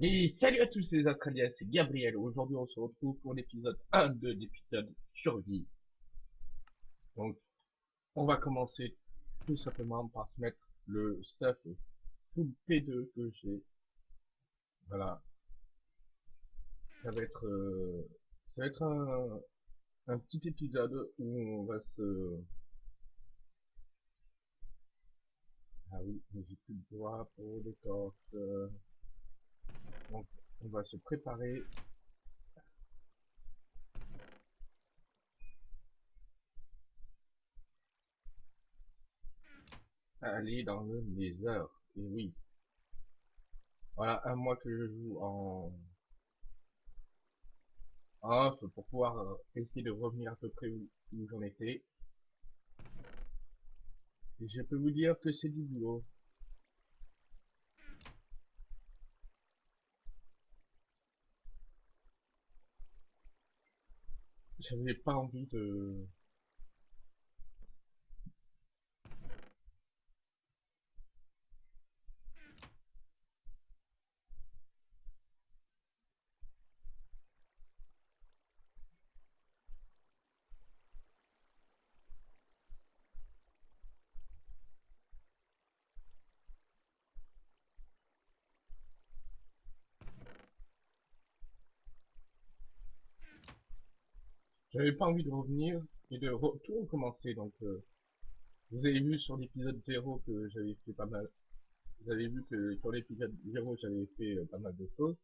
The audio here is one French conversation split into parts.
Et salut à tous les Australiens, c'est Gabriel. Aujourd'hui, on se retrouve pour l'épisode 1 de l'épisode survie. Donc, on va commencer tout simplement par se mettre le stuff full P2 que j'ai. Voilà. Ça va être, euh, ça va être un, un petit épisode où on va se... Ah oui, mais j'ai plus de bois pour les cordes. Donc, on va se préparer. à aller dans le Nether. Et oui. Voilà, un mois que je joue en off pour pouvoir euh, essayer de revenir à peu près où, où j'en étais. Et je peux vous dire que c'est du boulot. J'avais pas envie de... J'avais pas envie de revenir et de tout recommencer, donc euh, vous avez vu sur l'épisode 0 que j'avais fait pas mal. Vous avez vu que sur l'épisode 0 j'avais fait euh, pas mal de choses.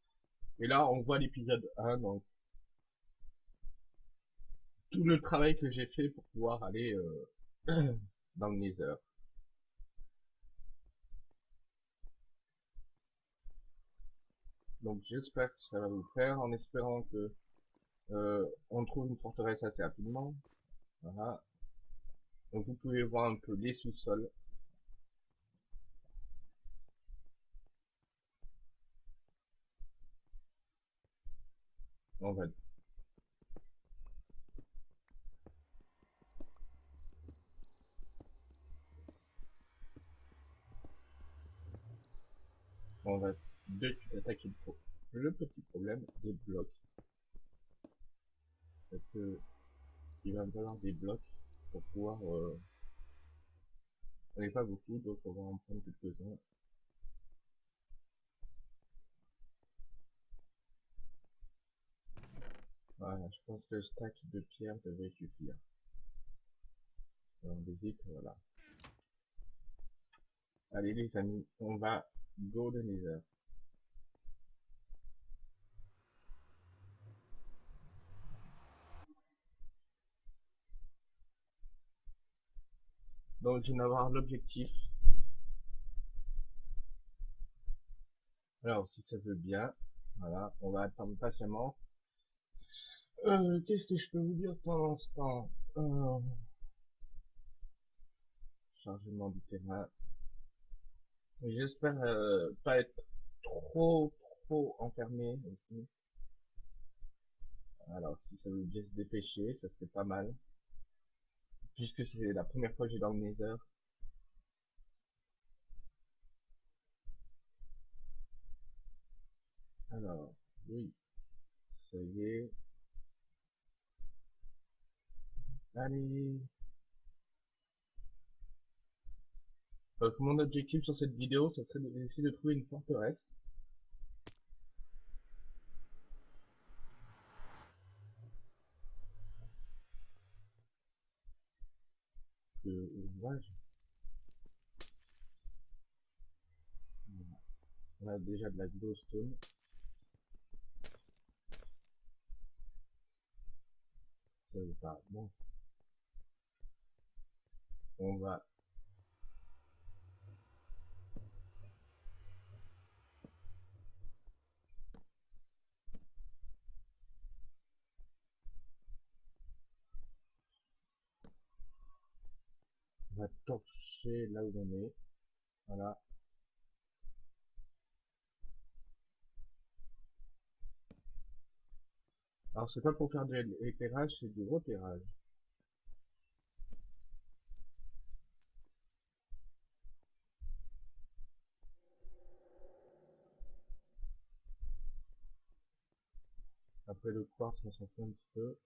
Et là on voit l'épisode 1, donc tout le travail que j'ai fait pour pouvoir aller euh, dans le Nether. Donc j'espère que ça va vous faire, en espérant que euh, on trouve une forteresse assez rapidement. Donc vous pouvez voir un peu les sous-sols. On va on va attaquer le petit problème des blocs parce que il va me falloir des blocs pour pouvoir euh, j'en ai pas beaucoup donc on va en prendre quelques-uns. Voilà je pense que le stack de pierre devrait suffire. On visite voilà. Allez les amis on va go de Donc je vais avoir l'objectif. Alors si ça veut bien, voilà, on va attendre patiemment. Euh, Qu'est-ce que je peux vous dire pendant ce temps euh... Chargement du terrain. J'espère euh, pas être trop trop enfermé. Alors si ça veut bien se dépêcher, ça serait pas mal puisque c'est la première fois que j'ai dans le Nether. Alors, oui, ça y est. Allez. Donc mon objectif sur cette vidéo, ce serait d'essayer de trouver une forteresse. On a déjà de la glowstone. Ça pas bon. On va va torcher là où on est. Voilà. Alors c'est pas pour faire de l'éclairage, c'est du repérage. Après le quartz, on s'en fout un petit peu.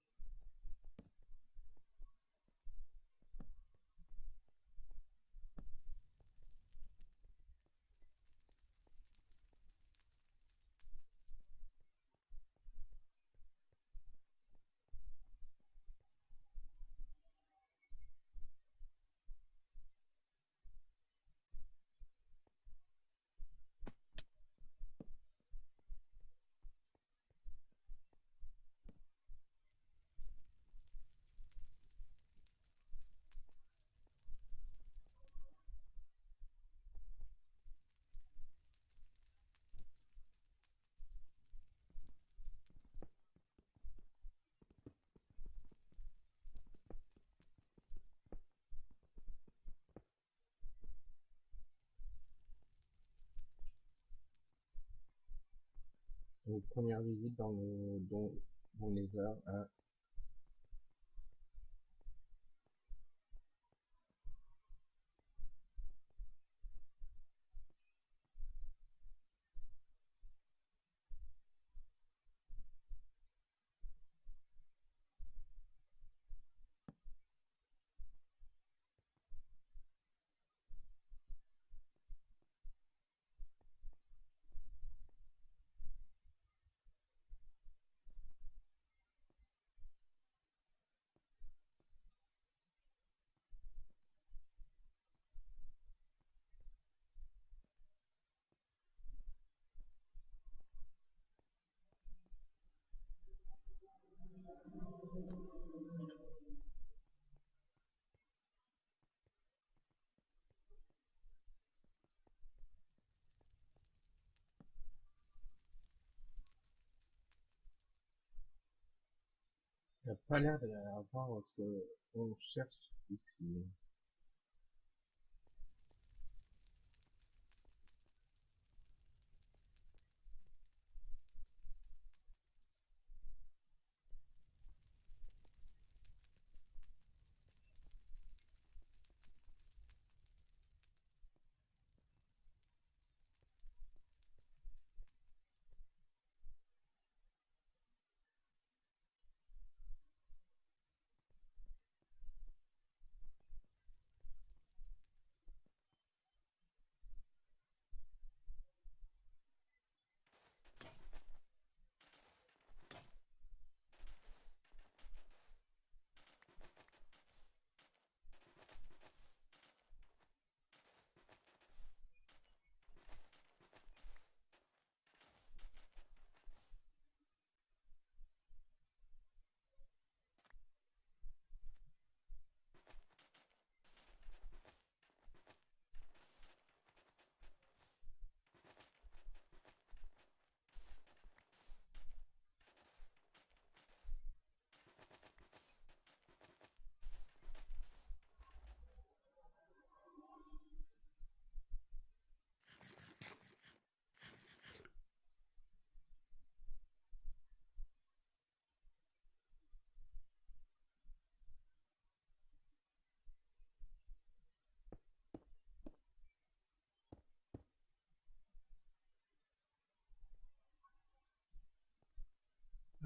Donc, première visite dans le, dans, dans les heures, hein. Il n'y a pas l'air d'avoir ce qu'on cherche ici.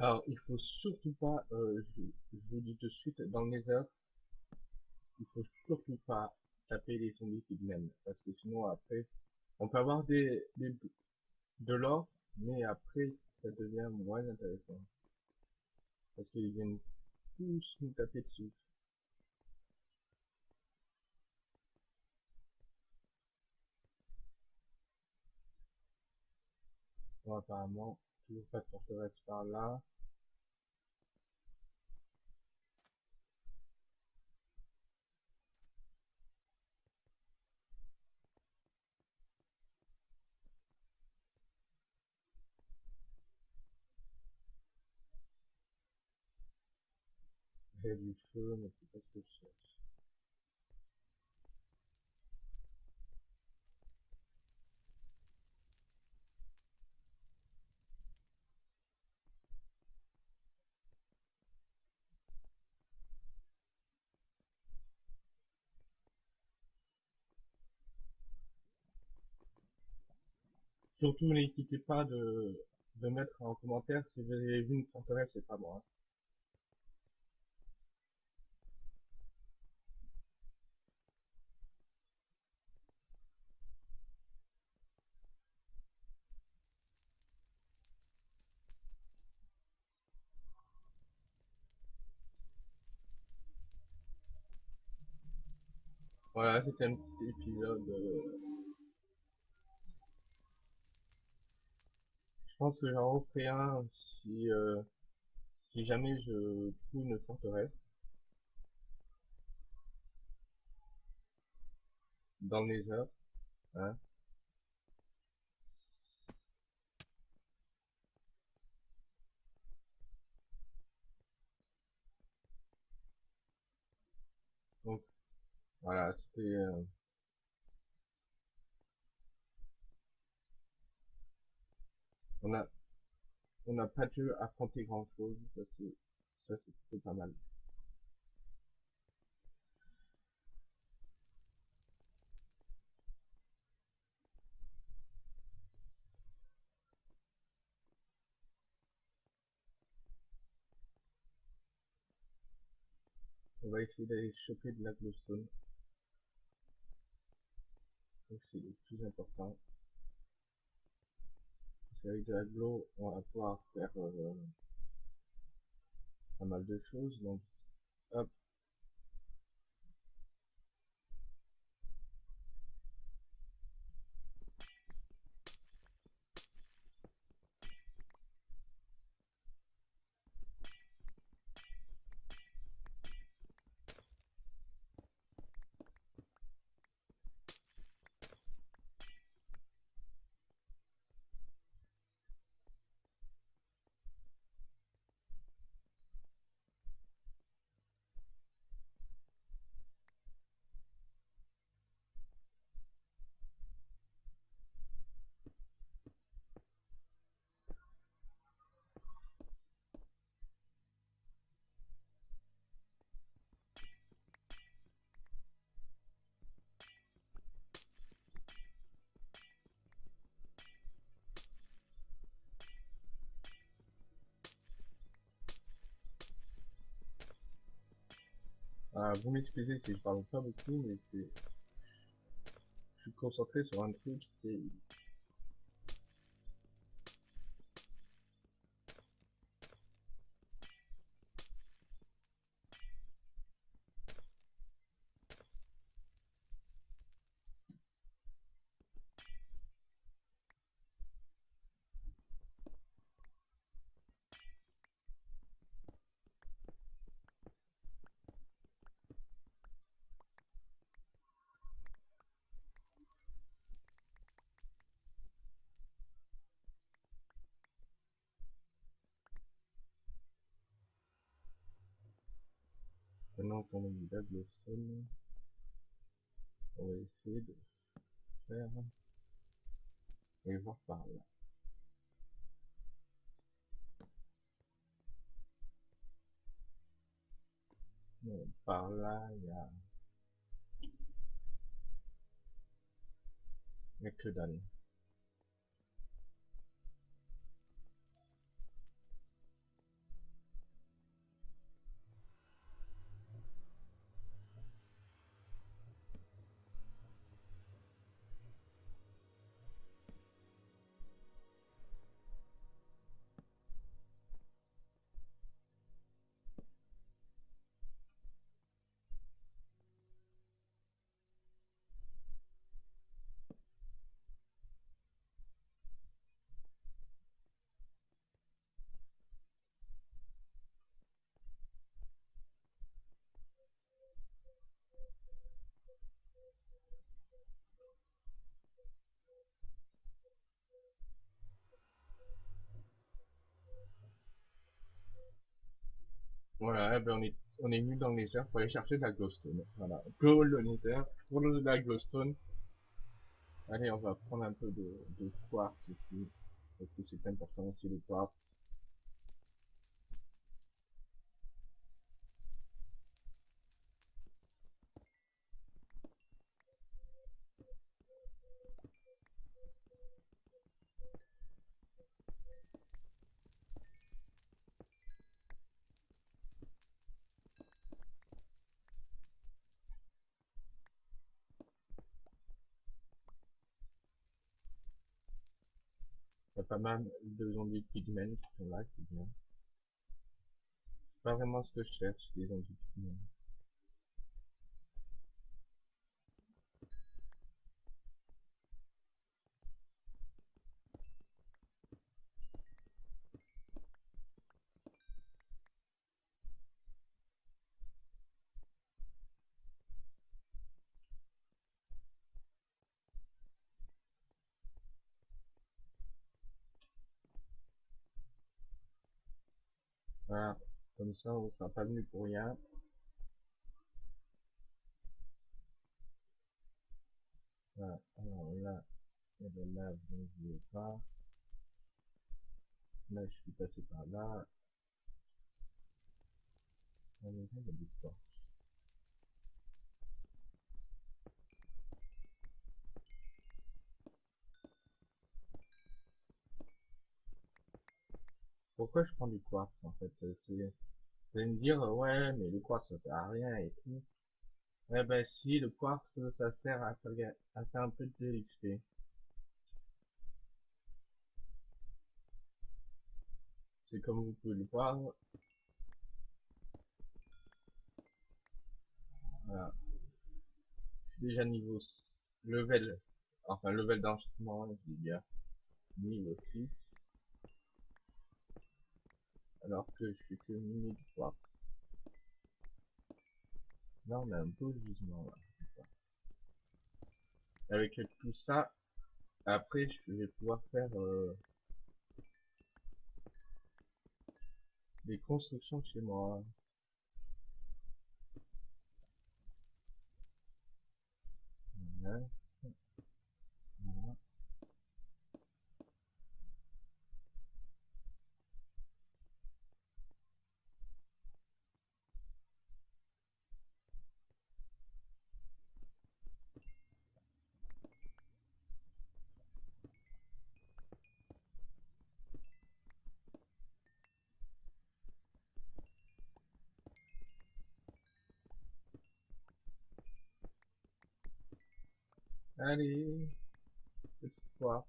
Alors, il faut surtout pas, euh, je, vous dis tout de suite, dans les heures, il faut surtout pas taper les zombies viennent, parce que sinon après, on peut avoir des, des de l'or, mais après, ça devient moins intéressant. Parce qu'ils viennent tous nous taper dessus. Bon, apparemment, toujours pas de forteresse par là. A du feu, mais c'est pas ce que je cherche. Surtout n'hésitez pas de, mettre en commentaire si vous avez vu une forteresse, c'est pas moi. hein. Voilà, c'était un petit épisode. euh, Je pense que j'en referai un si, euh, si jamais je trouve une forteresse. Dans le Nether. Hein. Donc, voilà, c'était... euh, on a on n'a pas dû affronter grand chose, ça c'est ça c'est pas mal. On va essayer d'aller choper de la glowstone. C'est le plus important. Parce qu'avec de la glow, on va pouvoir faire euh, pas mal de choses. Donc hop. Vous m'excusez si je parle pas beaucoup, mais. Je suis concentré sur un truc, c'est... Maintenant qu'on a mis la glowstone, on va essayer de faire... Et voir par là. Bon, par là, il y a... Il y a que dalle. Voilà, eh ben on est, on est venu dans le Nether pour aller chercher de la glowstone. Voilà, go le Nether pour de la glowstone. Allez, on va prendre un peu de, de quartz ici, parce que c'est important aussi le quartz. Il y a pas mal de zombies pigmen qui sont là, c'est pas vraiment ce que je cherche, les zombies pigmen. Voilà, ça on sera pas venu pour rien. Voilà, alors là, la lave, donc je vais pas. Là, je suis passé par là. Ah, mais là, il y a. Pourquoi je prends du quartz en fait euh, Vous allez me dire, euh, ouais, mais le quartz ça sert à rien et tout. Eh ben si, le quartz ça sert à faire, un peu de l'XP. C'est comme vous pouvez le voir. Voilà. Je suis déjà niveau level, enfin level d'enchaînement, je dis bien, niveau 6. Alors que je suis que du quartz. Là on a un beau gisement là. Avec tout ça, après je vais pouvoir faire euh, des constructions chez moi. Voilà. Allez, cette fois,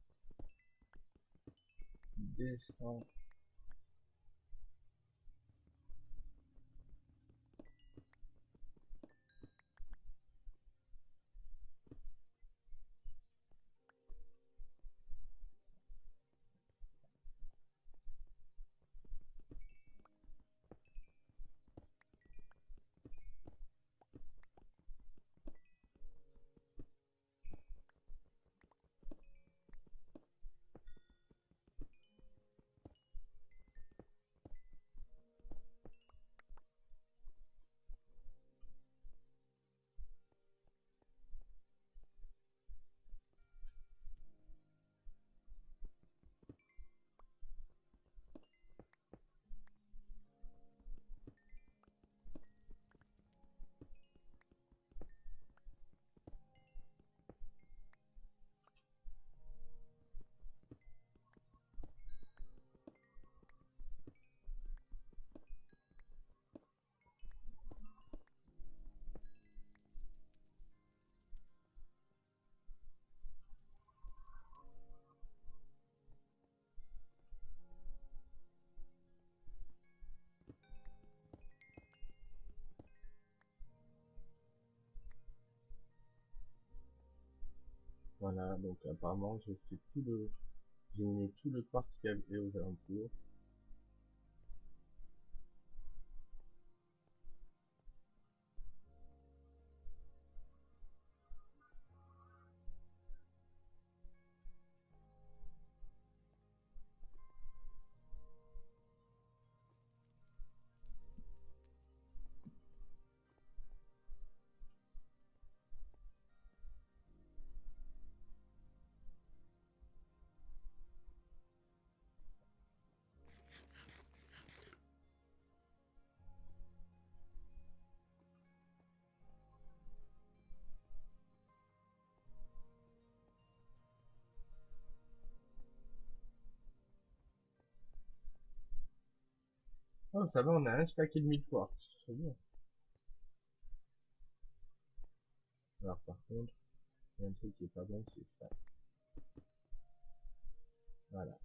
Voilà, donc apparemment j'ai fait tout le, j'ai mis tout le y avait aux alentours. Oh, ça va, on a un stack et demi de quartz, c'est bien. Alors par contre, il y a un truc qui est pas bon, c'est ça. Voilà.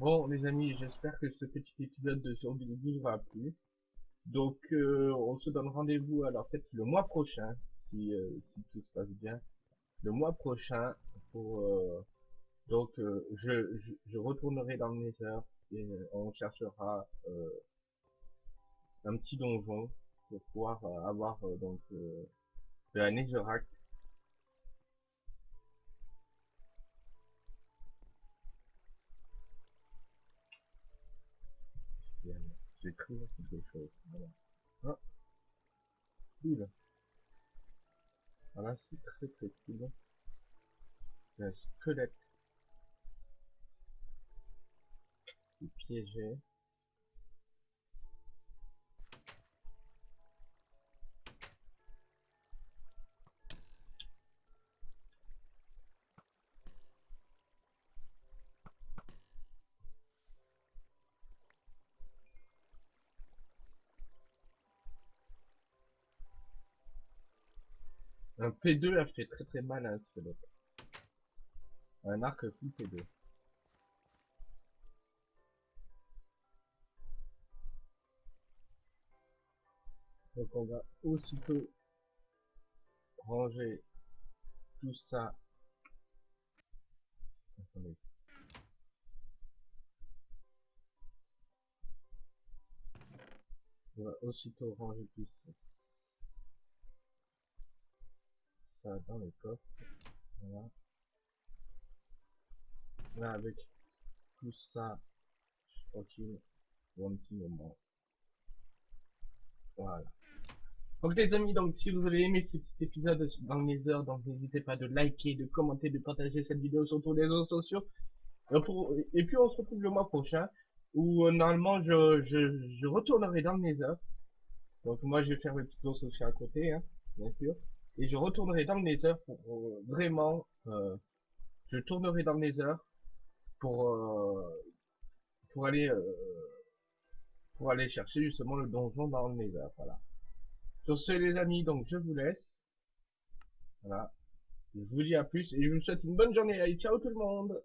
Bon, les amis, j'espère que ce petit épisode de survie vous aura plu. Donc, euh, on se donne rendez-vous alors peut-être le mois prochain, si, euh, si tout se passe bien. Le mois prochain, pour euh, donc je, je, je, retournerai dans le Nether et on cherchera un petit donjon pour pouvoir avoir donc de la Netherrack j'écrire quelque chose. Voilà. Ah. Cool. Voilà, c'est très très cool. Un squelette. C'est piégé. Un P2 a fait très très mal à un squelette. Un arc full P2. Donc on va aussitôt ranger tout ça. Attendez. On va aussitôt ranger tout ça. Dans les coffres. Voilà. Là, avec tout ça, je suis tranquille pour un petit moment. Voilà. Donc les amis, donc si vous avez aimé ce petit épisode dans les heures, donc n'hésitez pas de liker, de commenter, de partager cette vidéo sur tous les réseaux sociaux. Et, puis on se retrouve le mois prochain, où euh, normalement je, je, retournerai dans le Nether. Donc moi je vais faire mes petites choses aussi à côté, hein, bien sûr et je retournerai dans le Nether pour euh, vraiment, euh, je tournerai dans le Nether pour euh, pour aller pour aller chercher justement le donjon dans le Nether, voilà. Sur ce les amis, donc je vous laisse. Voilà. Je vous dis à plus et je vous souhaite une bonne journée. Allez, ciao tout le monde